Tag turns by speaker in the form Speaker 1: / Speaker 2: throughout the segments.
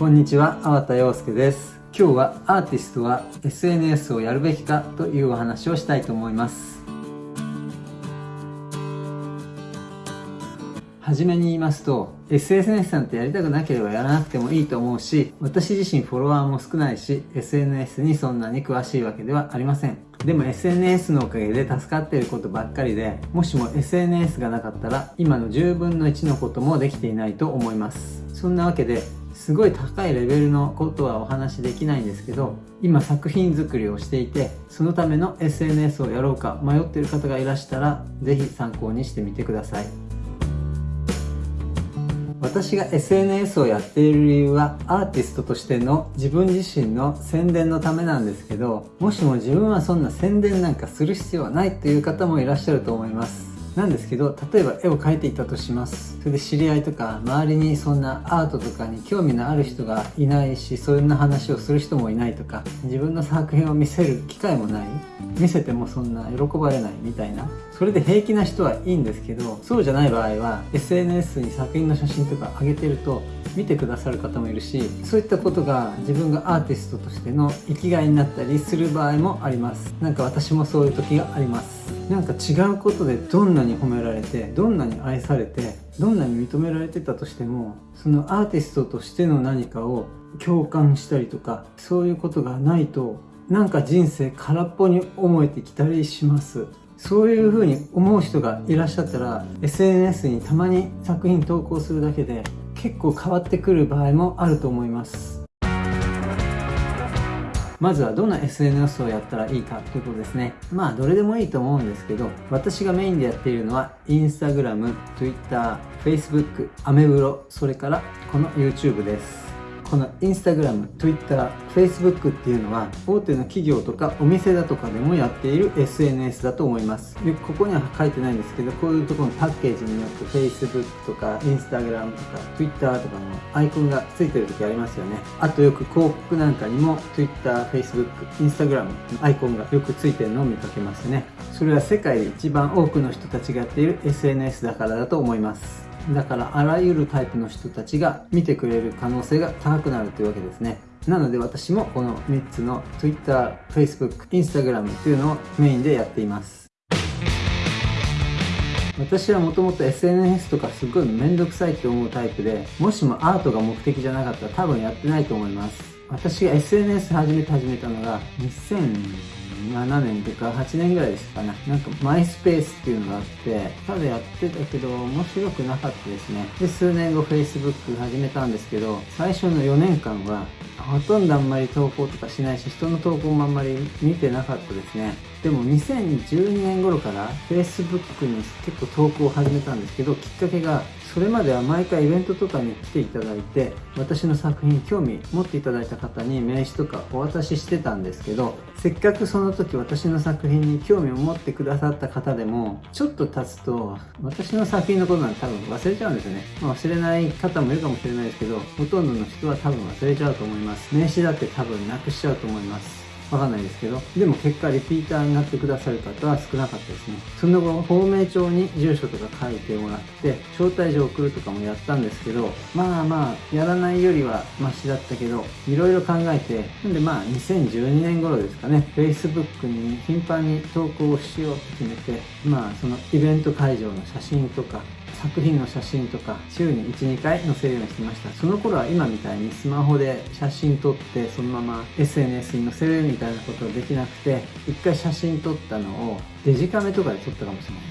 Speaker 1: こんにちは、粟田洋介です。今日はアーティストは SNS をやるべきかというお話をしたいと思います。はじめに言いますと、SNS なんてやりたくなければやらなくてもいいと思うし、私自身フォロワーも少ないし、SNS にそんなに詳しいわけではありません。でも SNS のおかげで助かっていることばっかりで、もしも SNS がなかったら、今の10分の1のこともできていないと思います。そんなわけで、すごい高いレベルのことはお話しできないんですけど今作品作りをしていてそのための SNS をやろうか迷っている方がいらしたら是非参考にしてみてください。私が SNS をやっている理由はアーティストとしての自分自身の宣伝のためなんですけどもしも自分はそんな宣伝なんかする必要はないという方もいらっしゃると思います。なんですけど例えば絵を描いていたとします。それで知り合いとか周りにそんなアートとかに興味のある人がいないしそんな話をする人もいないとか自分の作品を見せる機会もない。見せてもそんな喜ばれないみたいな。それで平気な人はいいんですけどそうじゃない場合は SNS に作品の写真とか上げてると見てくださる方もいるしそういったことが自分がアーティストとしての生きがいになったりする場合もあります。なんか私もそういう時があります。なんか違うことでどんなに褒められてどんなに愛されてどんなに認められてたとしてもそのアーティストとしての何かを共感したりとかそういうことがないとなんか人生空っぽに思えてきたりします。そういうふうに思う人がいらっしゃったら SNS にたまに作品投稿するだけで結構変わってくる場合もあると思います。まずはどんな SNS をやったらいいかということですね。まあどれでもいいと思うんですけど私がメインでやっているのは Instagram、Twitter、Facebook、アメブロそれからこの YouTube です。この Instagram、Twitter、Facebook っていうのは大手の企業とかお店だとかでもやっている SNS だと思います。でここには書いてないんですけどこういうところのパッケージによって Facebook とか Instagram とか Twitter とかのアイコンがついてる時ありますよね。あとよく広告なんかにも Twitter、Facebook、Instagram のアイコンがよくついてるのを見かけますね。それは世界で一番多くの人たちがやっている SNS だからだと思います。だからあらゆるタイプの人たちが見てくれる可能性が高くなるというわけですね。なので私もこの3つの Twitter、Facebook、Instagram というのをメインでやっています。私はもともと SNS とかすごいめんどくさいって思うタイプでもしもアートが目的じゃなかったら多分やってないと思います。私が SNS 始めて始めたのが2000 7年とか8年ぐらいですかね。なんかマイスペースっていうのがあって、ただやってたけど面白くなかったですね。で、数年後 Facebook 始めたんですけど、最初の4年間はほとんどあんまり投稿とかしないし、人の投稿もあんまり見てなかったですね。でも2012年頃から Facebook に結構投稿を始めたんですけど、きっかけがそれまでは毎回イベントとかに来ていただいて私の作品興味持っていただいた方に名刺とかお渡ししてたんですけどせっかくその時私の作品に興味を持ってくださった方でもちょっと経つと私の作品のことなんて多分忘れちゃうんですよね、まあ、忘れない方もいるかもしれないですけどほとんどの人は多分忘れちゃうと思います。名刺だって多分なくしちゃうと思います。わかんないですけど、でも結果リピーターになってくださる方は少なかったですね。その後、芳名帳に住所とか書いてもらって、招待状送るとかもやったんですけど、まあまあ、やらないよりはマシだったけど、いろいろ考えて、なんでまあ、2012年頃ですかね、Facebook に頻繁に投稿をしようと決めて、まあ、そのイベント会場の写真とか、作品の写真とか週に12回載せるようにしてました。その頃は今みたいにスマホで写真撮ってそのまま SNS に載せるみたいなことはできなくて一回写真撮ったのをデジカメとかで撮ったかもしれない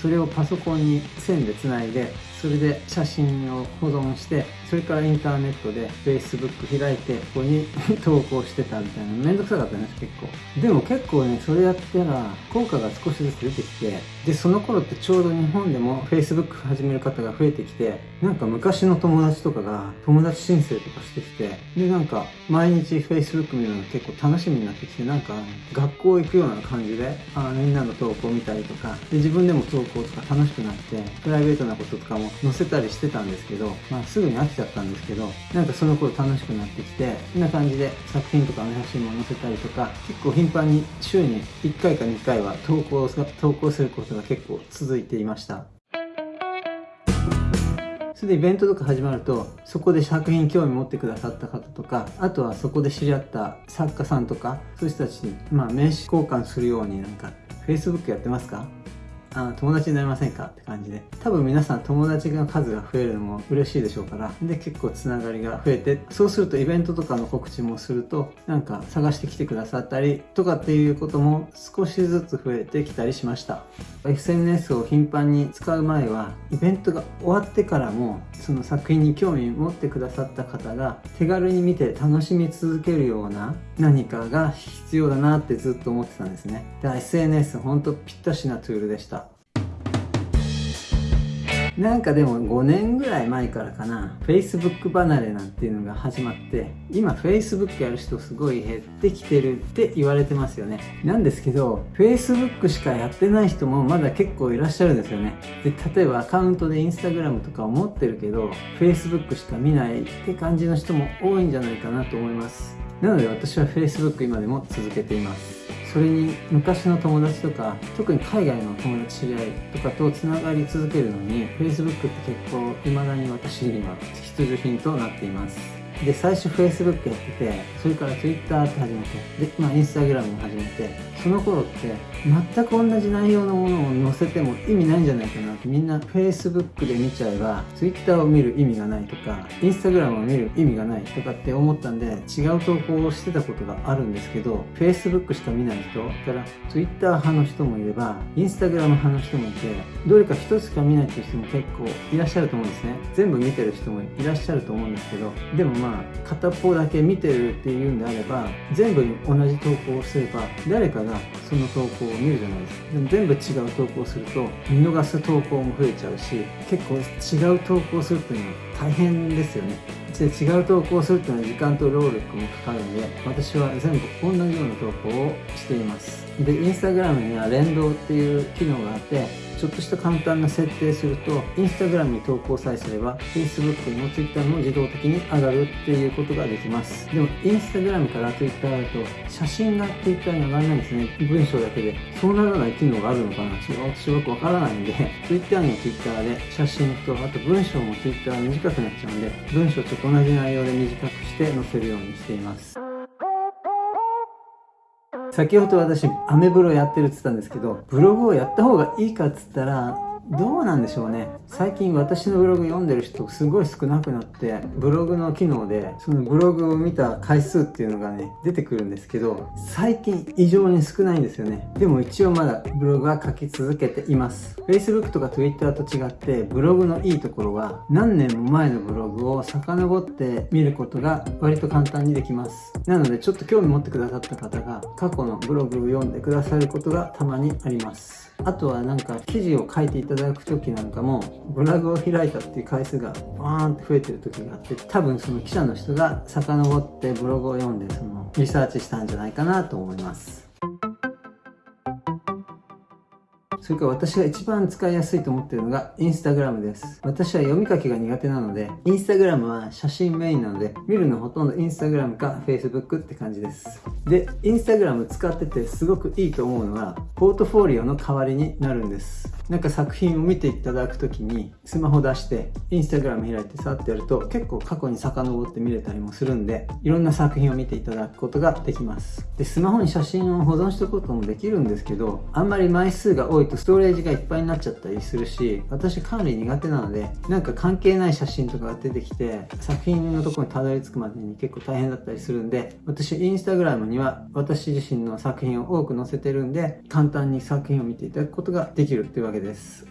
Speaker 1: それをパソコンに線でつないでそれで写真を保存してそれからインターネットで Facebook 開いてここに 投稿してたみたいなめんどくさかったんです結構。でも結構ねそれやったら効果が少しずつ出てきてでその頃ってちょうど日本でも Facebook 始める方が増えてきてなんか昔の友達とかが友達申請とかしてきてでなんか毎日 Facebook 見るの結構楽しみになってきてなんか学校行くような感じであみんなの投稿見たりとかで自分でも投稿とか楽しくなってプライベートなこととかも載せたりしてたんですけど、まあ、すぐに飽きちゃったんですけどなんかその頃楽しくなってきてこんな感じで作品とかの写真も載せたりとか結構頻繁に週に1回か2回は投稿投稿することが結構続いていました。そそれでイベントとか始まるとそこで作品興味持ってくださった方とかあとはそこで知り合った作家さんとかそういう人たちに、まあ、名刺交換するようになんか Facebook やってますか？あ友達になりませんか？って感じで。多分皆さん友達の数が増えるのも嬉しいでしょうから。で結構つながりが増えてそうするとイベントとかの告知もするとなんか探してきてくださったりとかっていうことも少しずつ増えてきたりしました。SNS を頻繁に使う前はイベントが終わってからもその作品に興味持ってくださった方が手軽に見て楽しみ続けるような何かが必要だなってずっと思ってたんですね。で SNS 本当ぴったしなツールでした。なんかでも5年ぐらい前からかな Facebook 離れなんていうのが始まって今 Facebook やる人すごい減ってきてるって言われてますよね。なんですけど Facebook しかやってない人もまだ結構いらっしゃるんですよね。で例えばアカウントで Instagram とかを持ってるけど Facebook しか見ないって感じの人も多いんじゃないかなと思います。なので私は Facebook 今でも続けています。それに昔の友達とか特に海外の友達知り合いとかとつながり続けるのに Facebook って結構未だに私には必需品となっています。で最初 Facebook やっててそれから Twitter って始めてで、まあ、Instagram も始めてその頃って全く同じ内容のものを載せても意味ないんじゃないかなってみんな Facebook で見ちゃえば Twitter を見る意味がないとか Instagram を見る意味がないとかって思ったんで違う投稿をしてたことがあるんですけど Facebook しか見ない人から Twitter 派の人もいれば Instagram 派の人もいてどれか一つしか見ないっていう人も結構いらっしゃると思うんですね。全部見てる人もいらっしゃると思うんですけどでもまあ片方だけ見てるっていうんであれば全部同じ投稿をすれば誰かがその投稿を見るじゃないですか。でも全部違う投稿をすると見逃す投稿も増えちゃうし結構違う投稿をするっていうのは大変ですよね。で違う投稿をするっていうのは時間と労力もかかるんで私は全部同じような投稿をしています。でインスタグラムには連動っていう機能があってちょっとした簡単な設定すると Instagram に投稿さえすれば Facebook にも Twitter も自動的に上がるっていうことができます。でも Instagram から Twitter だと写真が Twitter に上がらないんですね。文章だけで。そうならない機能があるのかな。私よくわからないんで。Twitter には Twitter で写真とあと文章も Twitter 短くなっちゃうんで文章ちょっと同じ内容で短くして載せるようにしています。先ほど私、アメブロやってるって言ったんですけど、ブログをやった方がいいかっつったら、どうなんでしょうね。最近私のブログ読んでる人すごい少なくなってブログの機能でそのブログを見た回数っていうのがね出てくるんですけど最近異常に少ないんですよね。でも一応まだブログは書き続けています。Facebook とか Twitter と違ってブログのいいところは何年も前のブログを遡って見ることが割と簡単にできます。なのでちょっと興味持ってくださった方が過去のブログを読んでくださることがたまにあります。あとはなんか記事を書いていただく時なんかもブログを開いたっていう回数がバーンって増えてる時があって多分その記者の人が遡ってブログを読んでそのリサーチしたんじゃないかなと思います。それから私が一番使いやすいと思ってるのがインスタグラムです。私は読み書きが苦手なので、インスタグラムは写真メインなので、見るのほとんどインスタグラムか Facebook って感じです。で、インスタグラム使っててすごくいいと思うのは、ポートフォリオの代わりになるんです。なんか作品を見ていただくときにスマホ出してインスタグラム開いてさってやると結構過去に遡って見れたりもするんでいろんな作品を見ていただくことができますでスマホに写真を保存しておくこともできるんですけどあんまり枚数が多いとストレージがいっぱいになっちゃったりするし私管理苦手なのでなんか関係ない写真とかが出てきて作品のところにたどり着くまでに結構大変だったりするんで私インスタグラムには私自身の作品を多く載せてるんで簡単に作品を見ていただくことができるっていうわけです。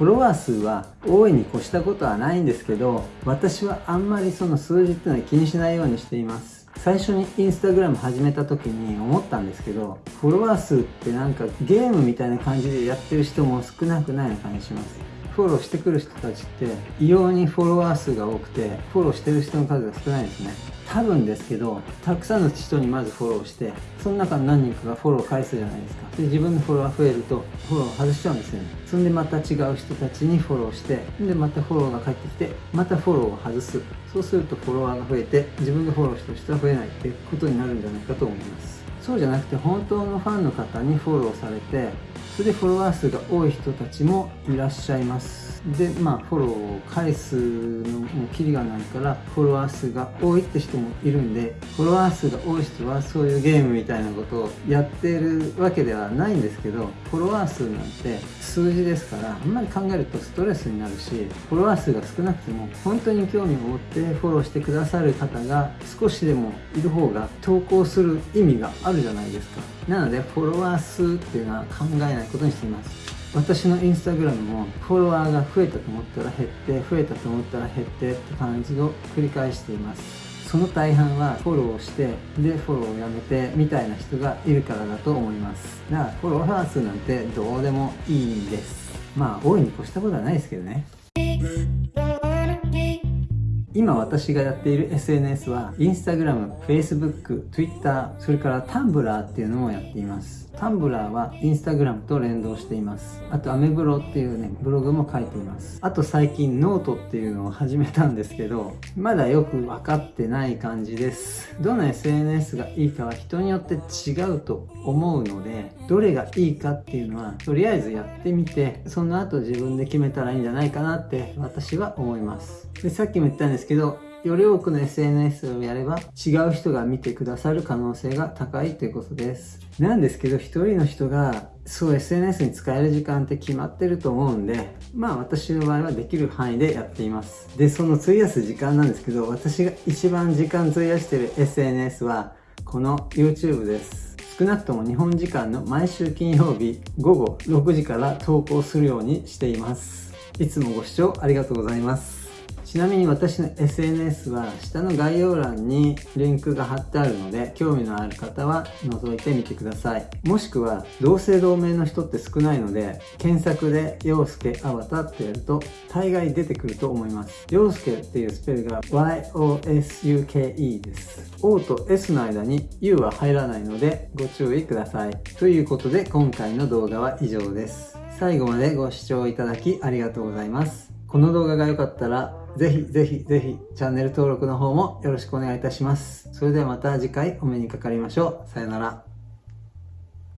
Speaker 1: フォロワー数は大いに越したことはないんですけど私はあんまりその数字っていうのは気にしないようにしています。最初にインスタグラム始めた時に思ったんですけどフォロワー数ってなんかゲームみたいな感じでやってる人も少なくないような感じします。フォローしてくる人たちって異様にフォロワー数が多くてフォローしてる人の数が少ないですね。多分ですけどたくさんの人にまずフォローしてその中の何人かがフォロー返すじゃないですか。で自分のフォロワー増えるとフォロー外しちゃうんですよね。そんでまた違う人たちにフォローしてでまたフォローが返ってきてまたフォローを外す。そうするとフォロワーが増えて自分がフォローしてる人は増えないっていうことになるんじゃないかと思います。そうじゃなくて本当のファンの方にフォローされてそれでフォロワー数が多い人たちもいらっしゃいます。でまあフォローを返すのもキリがないからフォロワー数が多いって人もいるんでフォロワー数が多い人はそういうゲームみたいなことをやってるわけではないんですけどフォロワー数なんて数字ですからあんまり考えるとストレスになるしフォロワー数が少なくても本当に興味を持ってフォローしてくださる方が少しでもいる方が投稿する意味があるじゃないですか。なのでフォロワー数っていうのは考えないことにしています。私のインスタグラムもフォロワーが増えたと思ったら減って増えたと思ったら減ってって感じを繰り返しています。その大半はフォローしてでフォローをやめてみたいな人がいるからだと思います。だからフォロワー数なんてどうでもいいんです。まあ多いに越したことはないですけどね。今私がやっている SNS は Instagram、Facebook、Twitter、それから Tumblr っていうのもやっています Tumblr は Instagram と連動しています。あとアメブロっていうね、ブログも書いています。あと最近ノートっていうのを始めたんですけど、まだよく分かってない感じです。どの SNS がいいかは人によって違うと思うので、どれがいいかっていうのは、とりあえずやってみて、その後自分で決めたらいいんじゃないかなって私は思います。で、さっきも言ったんですけど、より多くの SNS をやれば違う人が見てくださる可能性が高いということです。なんですけど、一人の人がそう SNS に使える時間って決まってると思うんで、まあ私の場合はできる範囲でやっています。で、その費やす時間なんですけど、私が一番時間費やしてる SNS はこの YouTube です。少なくとも日本時間の毎週金曜日午後6時から投稿するようにしています。いつもご視聴ありがとうございます。ちなみに私の SNS は下の概要欄にリンクが貼ってあるので興味のある方は覗いてみてください。もしくは同姓同名の人って少ないので検索で陽介あわたってやると大概出てくると思います。陽介っていうスペルが YOSUKE です。O と S の間に U は入らないのでご注意ください。ということで今回の動画は以上です。最後までご視聴いただきありがとうございます。この動画が良かったらぜひぜひぜひチャンネル登録の方もよろしくお願いいたします。それではまた次回お目にかかりましょう。さよなら。